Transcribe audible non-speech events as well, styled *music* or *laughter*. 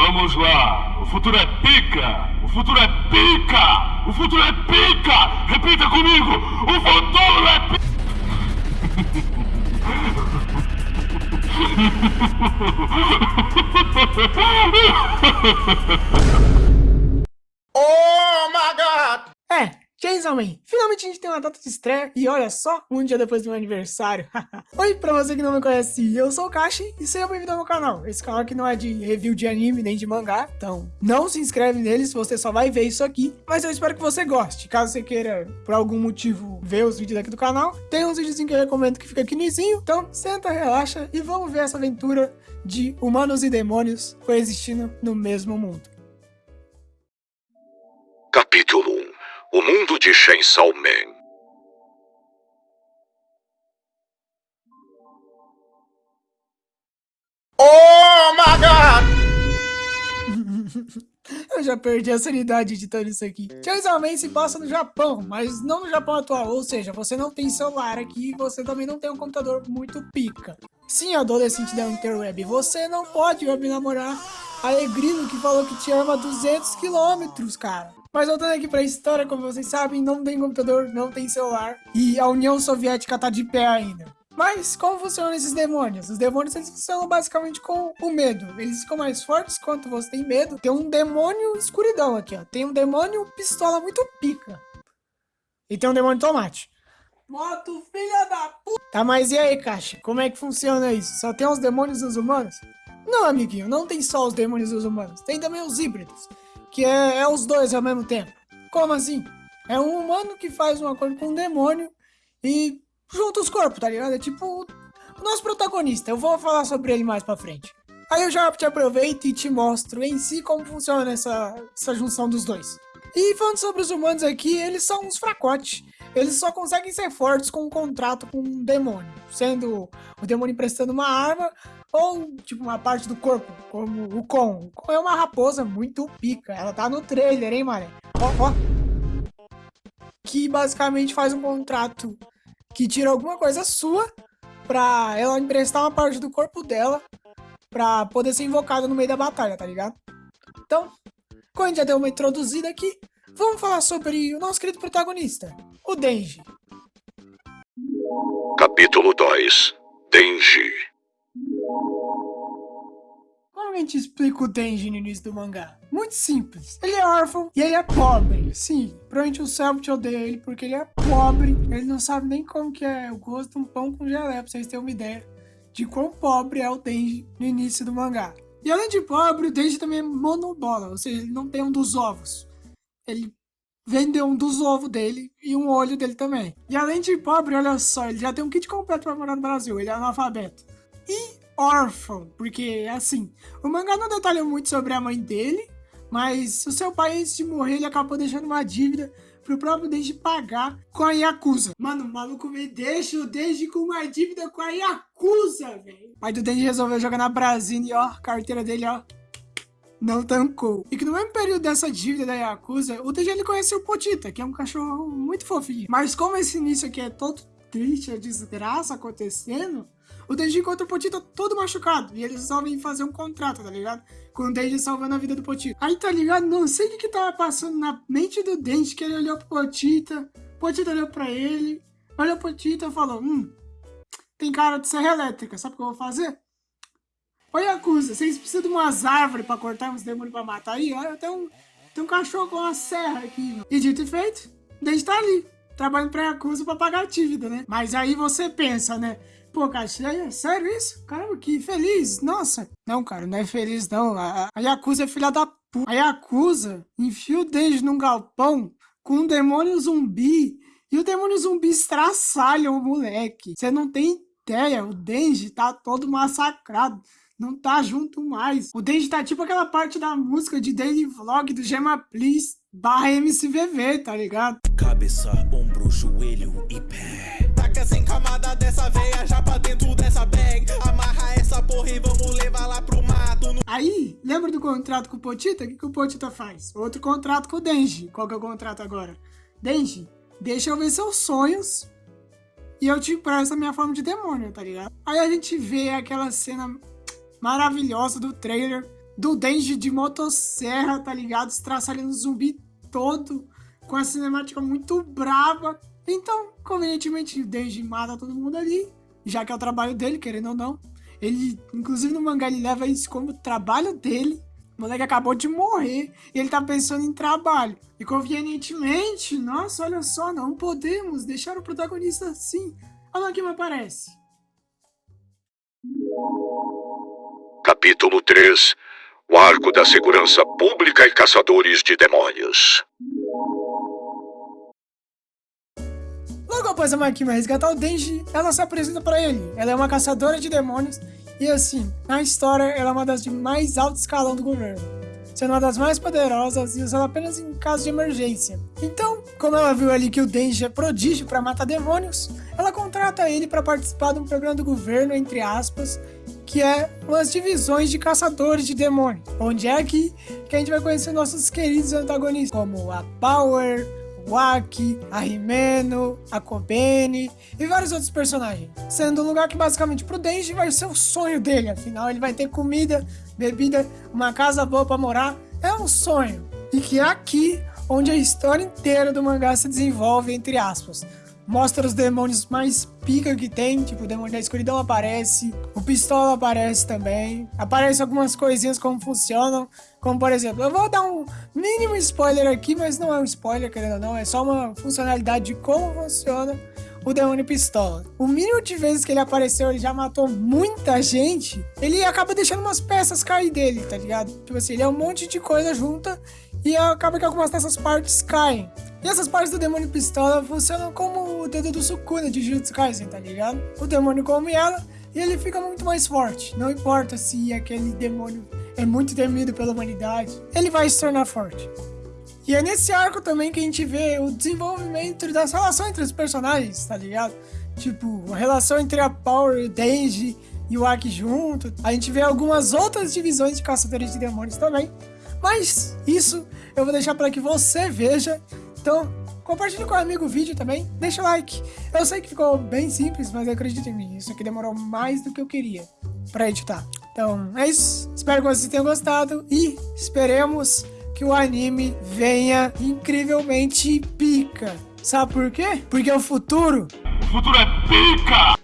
Vamos lá. O futuro é pica. O futuro é pica. O futuro é pica. Repita comigo. O futuro é pica. oh my god! É, Chainsaw Man, finalmente a gente tem uma data de estreia e olha só, um dia depois do meu aniversário. *laughs* Oi, pra você que não me conhece, eu sou o Kashi e seja bem-vindo ao meu canal. Esse canal aqui não é de review de anime nem de mangá, então não se inscreve nele se você só vai ver isso aqui. Mas eu espero que você goste. Caso você queira, por algum motivo, ver os vídeos aqui do canal, tem uns vídeos que eu recomendo que fica aqui no izinho. Então senta, relaxa e vamos ver essa aventura de humanos e demônios coexistindo no mesmo mundo. Capítulo 1 o mundo de Chainsaw Man. Oh my god! *laughs* Eu já perdi a sanidade editando isso aqui. Chainsaw Man se passa no Japão, mas não no Japão atual, ou seja, você não tem celular aqui e você também não tem um computador muito pica. Sim, adolescente da interweb, você não pode web namorar Alegrino que falou que te ama 200 quilômetros, cara. Mas voltando aqui pra história, como vocês sabem, não tem computador, não tem celular. E a União Soviética tá de pé ainda. Mas como funcionam esses demônios? Os demônios eles funcionam basicamente com o medo. Eles ficam mais fortes quanto você tem medo. Tem um demônio escuridão aqui, ó. Tem um demônio pistola muito pica. E tem um demônio tomate. Moto, filha da puta! Tá, mas e aí, Caixa? Como é que funciona isso? Só tem os demônios e os humanos? Não, amiguinho, não tem só os demônios e os humanos. Tem também os híbridos que é, é os dois ao mesmo tempo. Como assim? É um humano que faz um acordo com um demônio e junta os corpos, tá ligado? É tipo o nosso protagonista. Eu vou falar sobre ele mais pra frente. Aí eu já te aproveito e te mostro em si como funciona essa, essa junção dos dois. E falando sobre os humanos aqui, eles são uns fracotes. Eles só conseguem ser fortes com um contrato com um demônio. Sendo o demônio emprestando uma arma ou, tipo, uma parte do corpo, como o Kon. O Kon é uma raposa muito pica. Ela tá no trailer, hein, mané? Ó, ó. Que basicamente faz um contrato que tira alguma coisa sua pra ela emprestar uma parte do corpo dela pra poder ser invocada no meio da batalha, tá ligado? Então, como a gente já deu uma introduzida aqui, vamos falar sobre o nosso querido protagonista, o Denji. Capítulo 2 Denji gente explica o Denji no início do mangá? Muito simples. Ele é órfão e ele é pobre. Sim, provavelmente o Selbit odeia ele porque ele é pobre. Ele não sabe nem como que é o gosto de um pão com gelé, pra vocês terem uma ideia de quão pobre é o Denji no início do mangá. E além de pobre, o Denji também é monobola, ou seja, ele não tem um dos ovos. Ele vendeu um dos ovos dele e um olho dele também. E além de pobre, olha só, ele já tem um kit completo para morar no Brasil, ele é analfabeto. E órfão, porque assim, o mangá não detalha muito sobre a mãe dele, mas o seu pai antes de morrer ele acabou deixando uma dívida pro próprio Denji pagar com a Yakuza. Mano, o maluco me deixa o Denji com uma dívida com a Yakuza, velho. Aí o Denji resolveu jogar na Brasília e ó, a carteira dele, ó, não tancou. E que no mesmo período dessa dívida da Yakuza, o Denji ele conheceu o Potita, que é um cachorro muito fofinho. Mas como esse início aqui é todo triste, a desgraça acontecendo, o Denji encontra o Potita todo machucado. E eles resolvem fazer um contrato, tá ligado? Com o Denji salvando a vida do Potita. Aí, tá ligado? Não sei o que, que tava passando na mente do Denji, que ele olhou pro Potita. Potita olhou pra ele. Olhou pro Potita e falou, hum, tem cara de serra elétrica. Sabe o que eu vou fazer? Oi, Yakuza, vocês precisam de umas árvores pra cortar uns demônios pra matar aí? Olha, tem um, tem um cachorro com uma serra aqui. E dito e feito, Denji tá ali, trabalhando pra Yakuza pra pagar a dívida, né? Mas aí você pensa, né? Pô, cara, é sério isso? Caramba, que feliz, nossa. Não, cara, não é feliz não. A, a Yakuza é filha da puta. A Yakuza enfia o Denji num galpão com um demônio zumbi e o demônio zumbi estraçalha o moleque. Você não tem ideia, o Denji tá todo massacrado. Não tá junto mais. O Denji tá tipo aquela parte da música de daily vlog do Gema Please barra MCVV, tá ligado? Cabeça, ombro, joelho e pé taca sem camada dessa veia já pra dentro dessa bag. Amarra essa porra e vamos levar lá pro mato. No... Aí, lembra do contrato com o Potita? O que, que o Potita faz? Outro contrato com o Denji. Qual que é o contrato agora? Denji, deixa eu ver seus sonhos e eu te empresto a minha forma de demônio, tá ligado? Aí a gente vê aquela cena maravilhosa do trailer do Denji de motosserra, tá ligado? Estraçalhando o zumbi todo, com a cinemática muito brava. Então, convenientemente, o Denji mata todo mundo ali, já que é o trabalho dele, querendo ou não. Ele, inclusive no mangá, ele leva isso como trabalho dele. O moleque acabou de morrer e ele tá pensando em trabalho. E convenientemente, nossa, olha só, não podemos deixar o protagonista assim. Olha quem me aparece. Capítulo 3 O Arco da Segurança Pública e Caçadores de Demônios. Logo após a Makima resgatar o Denji, ela se apresenta para ele. Ela é uma caçadora de demônios e assim, na história, ela é uma das de mais alto escalão do governo, sendo uma das mais poderosas e usada apenas em caso de emergência. Então, como ela viu ali que o Denji é prodígio para matar demônios, ela contrata ele para participar de um programa do governo, entre aspas, que é umas divisões de caçadores de demônios, onde é aqui que a gente vai conhecer nossos queridos antagonistas, como a Power, o Aki, a Rimeno, a Kobene e vários outros personagens. Sendo um lugar que basicamente pro Denji vai ser o sonho dele, afinal ele vai ter comida, bebida, uma casa boa para morar, é um sonho. E que é aqui onde a história inteira do mangá se desenvolve, entre aspas mostra os demônios mais pica que tem, tipo, o demônio da escuridão aparece, o pistola aparece também, aparece algumas coisinhas como funcionam, como por exemplo, eu vou dar um mínimo spoiler aqui, mas não é um spoiler, querendo ou não, é só uma funcionalidade de como funciona o demônio pistola. O mínimo de vezes que ele apareceu, ele já matou muita gente, ele acaba deixando umas peças cair dele, tá ligado? Tipo assim, ele é um monte de coisa junta e acaba que algumas dessas partes caem. E essas partes do demônio pistola funcionam como o dedo do Sukuna de Jujutsu Kaisen, tá ligado? O demônio come ela e ele fica muito mais forte. Não importa se aquele demônio é muito temido pela humanidade, ele vai se tornar forte. E é nesse arco também que a gente vê o desenvolvimento das relações entre os personagens, tá ligado? Tipo, a relação entre a Power, Denji e o Aki junto. A gente vê algumas outras divisões de caçadores de demônios também. Mas isso eu vou deixar para que você veja então, compartilhe com o amigo o vídeo também, deixa o like. Eu sei que ficou bem simples, mas acredite em mim, isso aqui demorou mais do que eu queria para editar. Então, é isso. Espero que vocês tenham gostado e esperemos que o anime venha incrivelmente pica. Sabe por quê? Porque é o futuro... O futuro é pica!